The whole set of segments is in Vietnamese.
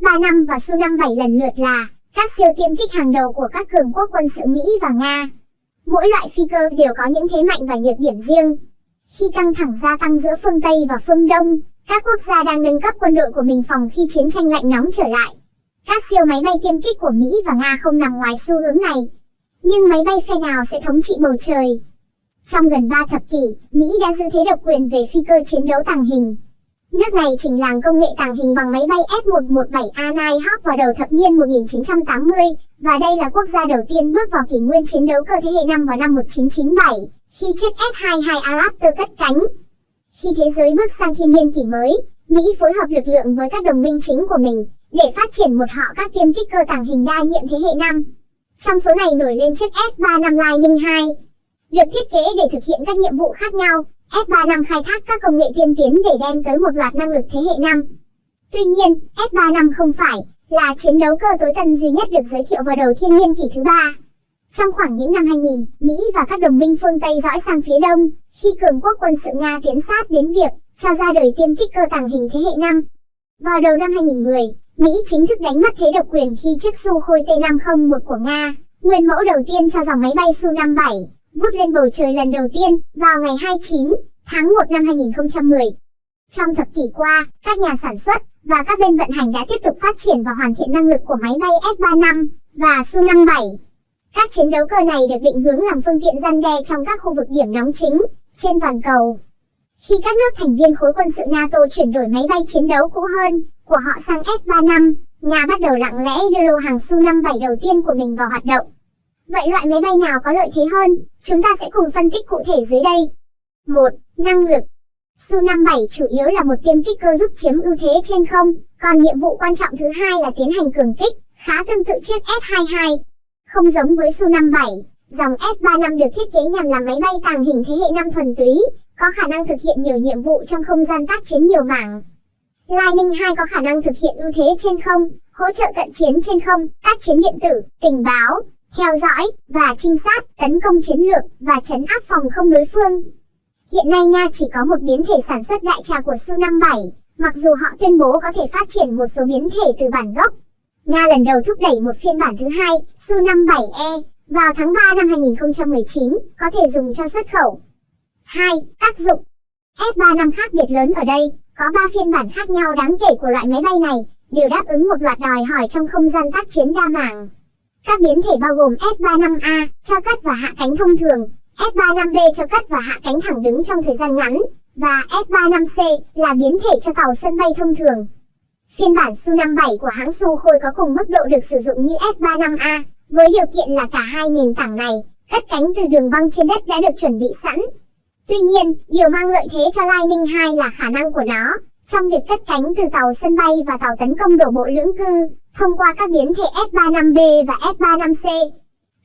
F-35 và Su-57 lần lượt là các siêu tiêm kích hàng đầu của các cường quốc quân sự Mỹ và Nga. Mỗi loại phi cơ đều có những thế mạnh và nhược điểm riêng. Khi căng thẳng gia tăng giữa phương Tây và phương Đông, các quốc gia đang nâng cấp quân đội của mình phòng khi chiến tranh lạnh nóng trở lại. Các siêu máy bay tiêm kích của Mỹ và Nga không nằm ngoài xu hướng này. Nhưng máy bay phe nào sẽ thống trị bầu trời? Trong gần 3 thập kỷ, Mỹ đã giữ thế độc quyền về phi cơ chiến đấu tàng hình. Nước này chỉnh làng công nghệ tàng hình bằng máy bay F-117A Nighthawk vào đầu thập niên 1980, và đây là quốc gia đầu tiên bước vào kỷ nguyên chiến đấu cơ thế hệ 5 vào năm 1997, khi chiếc F-22A Raptor cất cánh. Khi thế giới bước sang thiên niên kỷ mới, Mỹ phối hợp lực lượng với các đồng minh chính của mình, để phát triển một họ các tiêm kích cơ tàng hình đa nhiệm thế hệ 5. Trong số này nổi lên chiếc F-35 Lightning II, được thiết kế để thực hiện các nhiệm vụ khác nhau, F-35 khai thác các công nghệ tiên tiến để đem tới một loạt năng lực thế hệ 5. Tuy nhiên, F-35 không phải là chiến đấu cơ tối tân duy nhất được giới thiệu vào đầu thiên niên kỷ thứ ba. Trong khoảng những năm 2000, Mỹ và các đồng minh phương Tây dõi sang phía đông, khi cường quốc quân sự Nga tiến sát đến việc cho ra đời tiêm kích cơ tàng hình thế hệ 5. Vào đầu năm 2010, Mỹ chính thức đánh mất thế độc quyền khi chiếc Sukhoi T-501 của Nga, nguyên mẫu đầu tiên cho dòng máy bay Su-57, vút lên bầu trời lần đầu tiên vào ngày 29 tháng 1 năm 2010. Trong thập kỷ qua, các nhà sản xuất và các bên vận hành đã tiếp tục phát triển và hoàn thiện năng lực của máy bay F-35 và Su-57. Các chiến đấu cơ này được định hướng làm phương tiện gian đe trong các khu vực điểm nóng chính trên toàn cầu. Khi các nước thành viên khối quân sự NATO chuyển đổi máy bay chiến đấu cũ hơn của họ sang F-35, Nga bắt đầu lặng lẽ đưa lô hàng Su-57 đầu tiên của mình vào hoạt động. Vậy loại máy bay nào có lợi thế hơn? Chúng ta sẽ cùng phân tích cụ thể dưới đây. 1. Năng lực Su-57 chủ yếu là một tiêm kích cơ giúp chiếm ưu thế trên không, còn nhiệm vụ quan trọng thứ hai là tiến hành cường kích, khá tương tự chiếc F-22. Không giống với Su-57, dòng F-35 được thiết kế nhằm làm máy bay tàng hình thế hệ 5 thuần túy, có khả năng thực hiện nhiều nhiệm vụ trong không gian tác chiến nhiều mảng. Lightning 2 có khả năng thực hiện ưu thế trên không, hỗ trợ cận chiến trên không, tác chiến điện tử, tình báo, theo dõi và trinh sát, tấn công chiến lược và chấn áp phòng không đối phương. Hiện nay Nga chỉ có một biến thể sản xuất đại trà của Su-57, mặc dù họ tuyên bố có thể phát triển một số biến thể từ bản gốc. Nga lần đầu thúc đẩy một phiên bản thứ hai, Su-57E, vào tháng 3 năm 2019, có thể dùng cho xuất khẩu. 2. Tác dụng F-35 khác biệt lớn ở đây, có 3 phiên bản khác nhau đáng kể của loại máy bay này, đều đáp ứng một loạt đòi hỏi trong không gian tác chiến đa mảng. Các biến thể bao gồm F-35A, cho cất và hạ cánh thông thường, F-35B cho cất và hạ cánh thẳng đứng trong thời gian ngắn, và F-35C là biến thể cho tàu sân bay thông thường. Phiên bản Su-57 của hãng Sukhoi có cùng mức độ được sử dụng như F-35A, với điều kiện là cả hai nền tảng này, cất cánh từ đường băng trên đất đã được chuẩn bị sẵn. Tuy nhiên, điều mang lợi thế cho Lightning 2 là khả năng của nó, trong việc cất cánh từ tàu sân bay và tàu tấn công đổ bộ lưỡng cư, thông qua các biến thể F-35B và F-35C.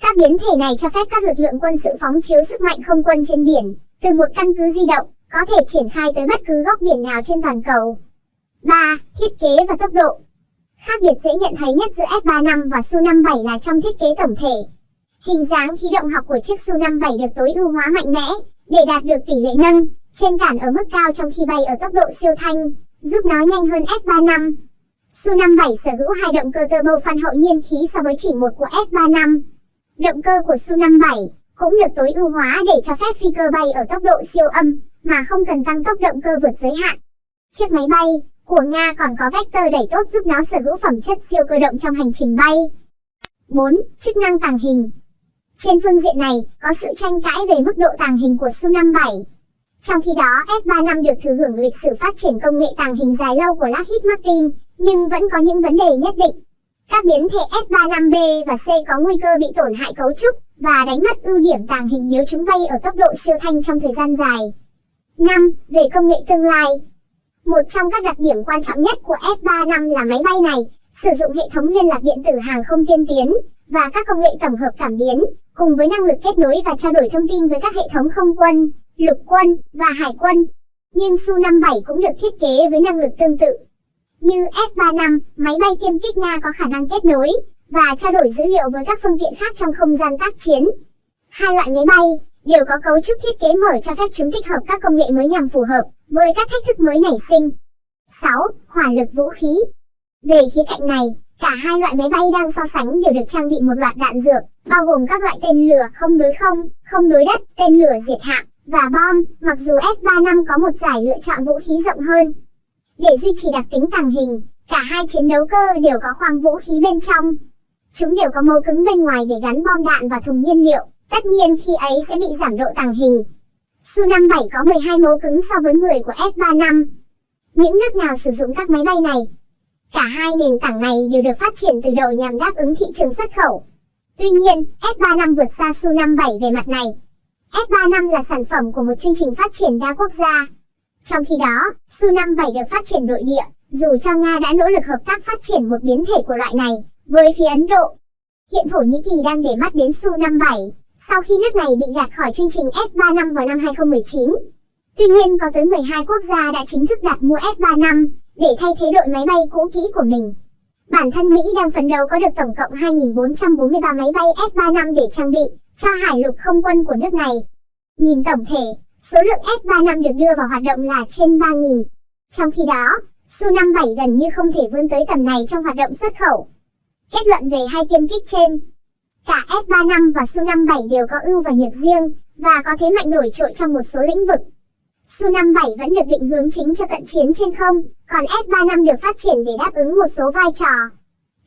Các biến thể này cho phép các lực lượng quân sự phóng chiếu sức mạnh không quân trên biển, từ một căn cứ di động, có thể triển khai tới bất cứ góc biển nào trên toàn cầu. 3. Thiết kế và tốc độ Khác biệt dễ nhận thấy nhất giữa F-35 và Su-57 là trong thiết kế tổng thể. Hình dáng khí động học của chiếc Su-57 được tối ưu hóa mạnh mẽ, để đạt được tỷ lệ nâng, trên cản ở mức cao trong khi bay ở tốc độ siêu thanh, giúp nó nhanh hơn F-35. Su-57 sở hữu hai động cơ turbo fan hậu nhiên khí so với chỉ một của F-35. Động cơ của Su-57 cũng được tối ưu hóa để cho phép phi cơ bay ở tốc độ siêu âm, mà không cần tăng tốc động cơ vượt giới hạn. Chiếc máy bay của Nga còn có vector đẩy tốt giúp nó sở hữu phẩm chất siêu cơ động trong hành trình bay. 4. Chức năng tàng hình Trên phương diện này, có sự tranh cãi về mức độ tàng hình của Su-57. Trong khi đó, F-35 được thừa hưởng lịch sử phát triển công nghệ tàng hình dài lâu của Lockheed Martin, nhưng vẫn có những vấn đề nhất định. Các biến thể F-35B và C có nguy cơ bị tổn hại cấu trúc và đánh mất ưu điểm tàng hình nếu chúng bay ở tốc độ siêu thanh trong thời gian dài. 5. Về công nghệ tương lai Một trong các đặc điểm quan trọng nhất của F-35 là máy bay này sử dụng hệ thống liên lạc điện tử hàng không tiên tiến và các công nghệ tổng hợp cảm biến, cùng với năng lực kết nối và trao đổi thông tin với các hệ thống không quân, lục quân và hải quân. Nhưng Su-57 cũng được thiết kế với năng lực tương tự. Như F-35, máy bay tiêm kích Nga có khả năng kết nối và trao đổi dữ liệu với các phương tiện khác trong không gian tác chiến. Hai loại máy bay đều có cấu trúc thiết kế mở cho phép chúng tích hợp các công nghệ mới nhằm phù hợp với các thách thức mới nảy sinh. 6. Hỏa lực vũ khí Về khía cạnh này, cả hai loại máy bay đang so sánh đều được trang bị một loạt đạn dược, bao gồm các loại tên lửa không đối không, không đối đất, tên lửa diệt hạm và bom, mặc dù F-35 có một giải lựa chọn vũ khí rộng hơn. Để duy trì đặc tính tàng hình, cả hai chiến đấu cơ đều có khoang vũ khí bên trong. Chúng đều có mấu cứng bên ngoài để gắn bom đạn và thùng nhiên liệu, tất nhiên khi ấy sẽ bị giảm độ tàng hình. Su-57 có 12 mấu cứng so với 10 của F-35. Những nước nào sử dụng các máy bay này? Cả hai nền tảng này đều được phát triển từ đầu nhằm đáp ứng thị trường xuất khẩu. Tuy nhiên, F-35 vượt xa Su-57 về mặt này. F-35 là sản phẩm của một chương trình phát triển đa quốc gia. Trong khi đó, Su-57 được phát triển nội địa, dù cho Nga đã nỗ lực hợp tác phát triển một biến thể của loại này với phía Ấn Độ. Hiện Thổ Nhĩ Kỳ đang để mắt đến Su-57, sau khi nước này bị gạt khỏi chương trình F-35 vào năm 2019. Tuy nhiên có tới 12 quốc gia đã chính thức đặt mua F-35 để thay thế đội máy bay cũ kỹ của mình. Bản thân Mỹ đang phấn đấu có được tổng cộng 2.443 máy bay F-35 để trang bị cho hải lục không quân của nước này. Nhìn tổng thể, số lượng F-35 được đưa vào hoạt động là trên 3.000. Trong khi đó, Su-57 gần như không thể vươn tới tầm này trong hoạt động xuất khẩu. Kết luận về hai tiêm kích trên, cả F-35 và Su-57 đều có ưu và nhược riêng, và có thế mạnh nổi trội trong một số lĩnh vực. Su-57 vẫn được định hướng chính cho cận chiến trên không, còn F-35 được phát triển để đáp ứng một số vai trò.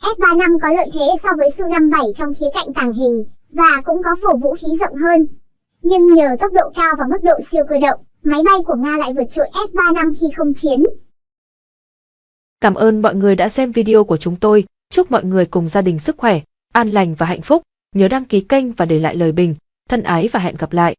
F-35 có lợi thế so với Su-57 trong khía cạnh tàng hình, và cũng có phổ vũ khí rộng hơn. Nhưng nhờ tốc độ cao và mức độ siêu cơ động, máy bay của Nga lại vượt trội F-35 khi không chiến. Cảm ơn mọi người đã xem video của chúng tôi. Chúc mọi người cùng gia đình sức khỏe, an lành và hạnh phúc. Nhớ đăng ký kênh và để lại lời bình. Thân ái và hẹn gặp lại.